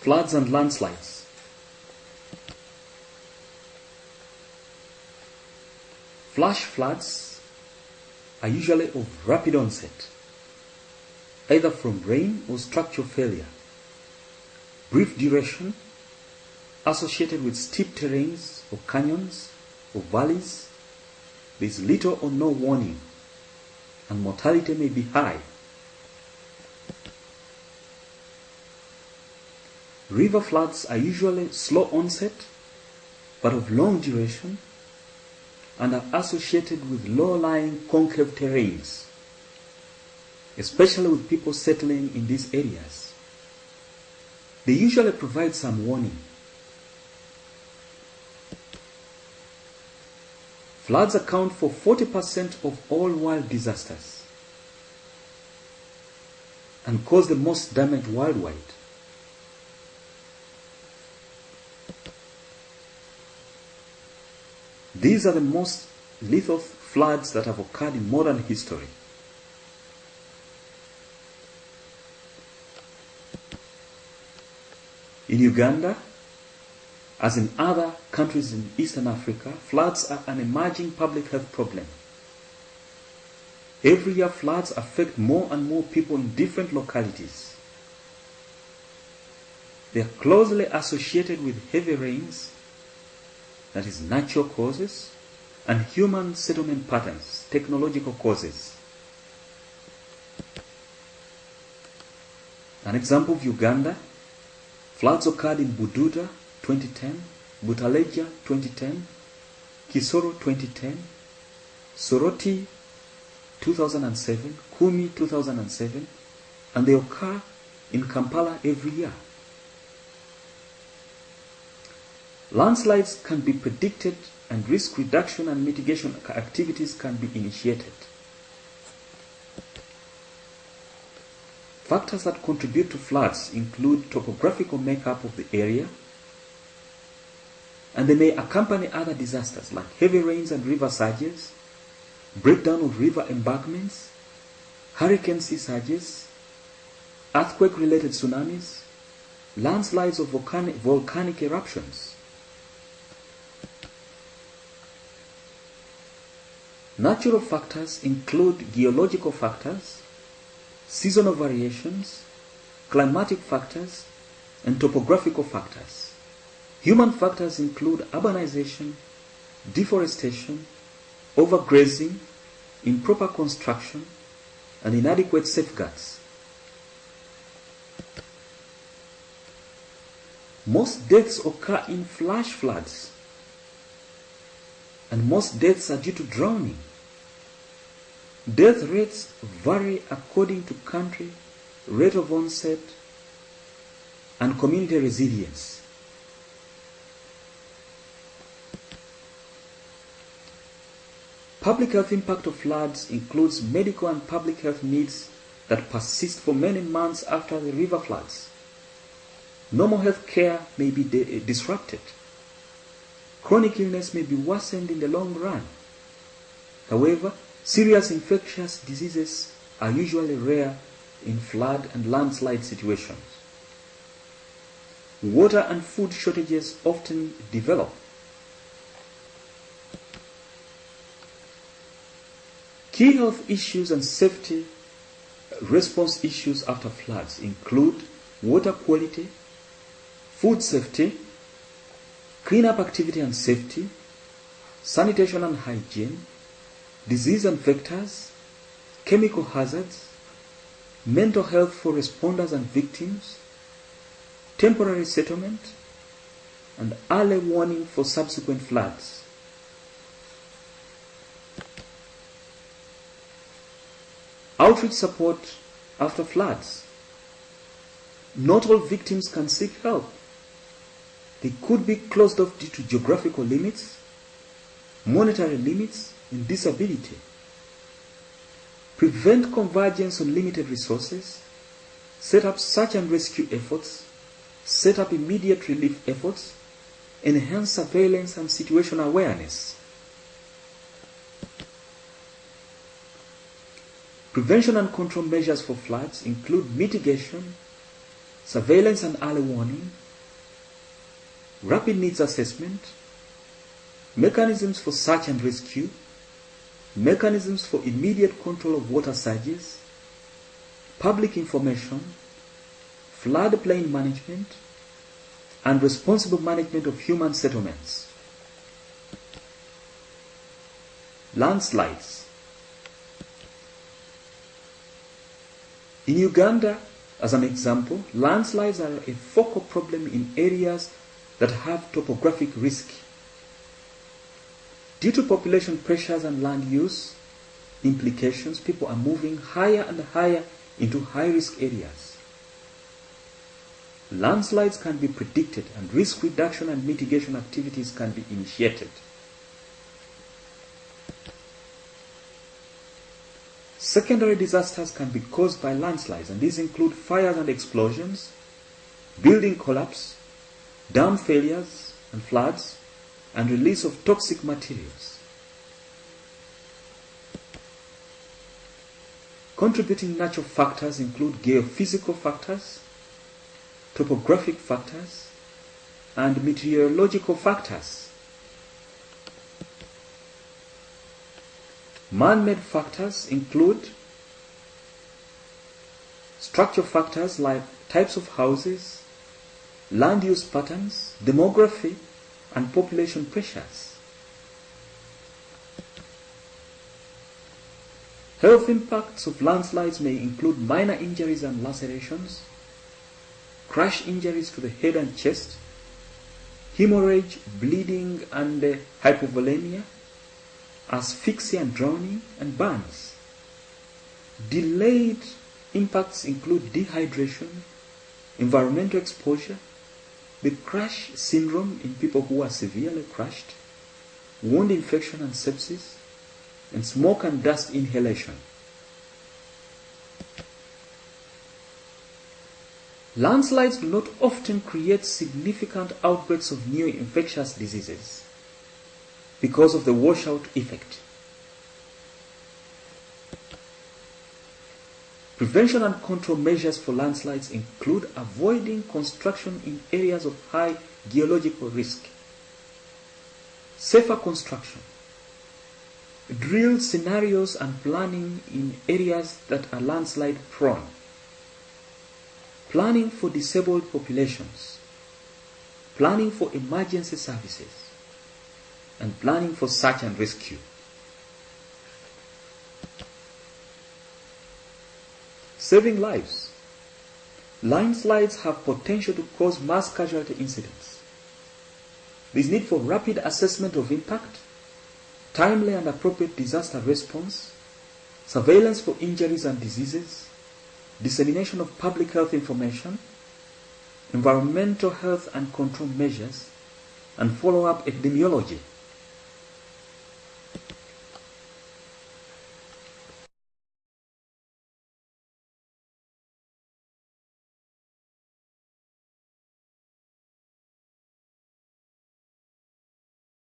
Floods and landslides. Flash floods are usually of rapid onset, either from rain or structural failure. Brief duration, associated with steep terrains or canyons or valleys, there is little or no warning, and mortality may be high. River floods are usually slow onset but of long duration and are associated with low-lying concave terrains, especially with people settling in these areas. They usually provide some warning. Floods account for 40% of all world disasters and cause the most damage worldwide. These are the most lethal floods that have occurred in modern history. In Uganda, as in other countries in Eastern Africa, floods are an emerging public health problem. Every year, floods affect more and more people in different localities. They are closely associated with heavy rains, that is, natural causes, and human settlement patterns, technological causes. An example of Uganda floods occurred in Bududa 2010, Butaleja 2010, Kisoro 2010, Soroti 2007, Kumi 2007, and they occur in Kampala every year. Landslides can be predicted and risk reduction and mitigation activities can be initiated. Factors that contribute to floods include topographical makeup of the area, and they may accompany other disasters like heavy rains and river surges, breakdown of river embankments, hurricane sea surges, earthquake-related tsunamis, landslides of volcanic, volcanic eruptions. Natural factors include geological factors, seasonal variations, climatic factors, and topographical factors. Human factors include urbanization, deforestation, overgrazing, improper construction, and inadequate safeguards. Most deaths occur in flash floods, and most deaths are due to drowning. Death rates vary according to country, rate of onset, and community resilience. Public health impact of floods includes medical and public health needs that persist for many months after the river floods. Normal health care may be eh, disrupted. Chronic illness may be worsened in the long run. However, serious infectious diseases are usually rare in flood and landslide situations. Water and food shortages often develop. Key health issues and safety response issues after floods include water quality, food safety, cleanup activity and safety, sanitation and hygiene, disease and vectors, chemical hazards, mental health for responders and victims, temporary settlement, and early warning for subsequent floods. Outreach support after floods. Not all victims can seek help. They could be closed off due to geographical limits, monetary limits, and disability. Prevent convergence on limited resources. Set up search and rescue efforts. Set up immediate relief efforts. Enhance surveillance and situation awareness. Prevention and control measures for floods include mitigation, surveillance and early warning, rapid needs assessment, mechanisms for search and rescue, mechanisms for immediate control of water surges, public information, floodplain management, and responsible management of human settlements. Landslides. In Uganda, as an example, landslides are a focal problem in areas that have topographic risk. Due to population pressures and land use implications, people are moving higher and higher into high risk areas. Landslides can be predicted and risk reduction and mitigation activities can be initiated. Secondary disasters can be caused by landslides, and these include fires and explosions, building collapse, dam failures and floods, and release of toxic materials. Contributing natural factors include geophysical factors, topographic factors, and meteorological factors. Man-made factors include structure factors like types of houses, land use patterns, demography, and population pressures. Health impacts of landslides may include minor injuries and lacerations, crush injuries to the head and chest, hemorrhage, bleeding, and uh, hypovolemia, asphyxia and drowning, and burns. Delayed impacts include dehydration, environmental exposure, the crush syndrome in people who are severely crushed, wound infection and sepsis, and smoke and dust inhalation. Landslides do not often create significant outbreaks of new infectious diseases because of the washout effect. Prevention and control measures for landslides include avoiding construction in areas of high geological risk, safer construction, drill scenarios and planning in areas that are landslide prone, planning for disabled populations, planning for emergency services, and planning for search and rescue. Saving lives. Landslides have potential to cause mass casualty incidents. There is need for rapid assessment of impact, timely and appropriate disaster response, surveillance for injuries and diseases, dissemination of public health information, environmental health and control measures, and follow-up epidemiology.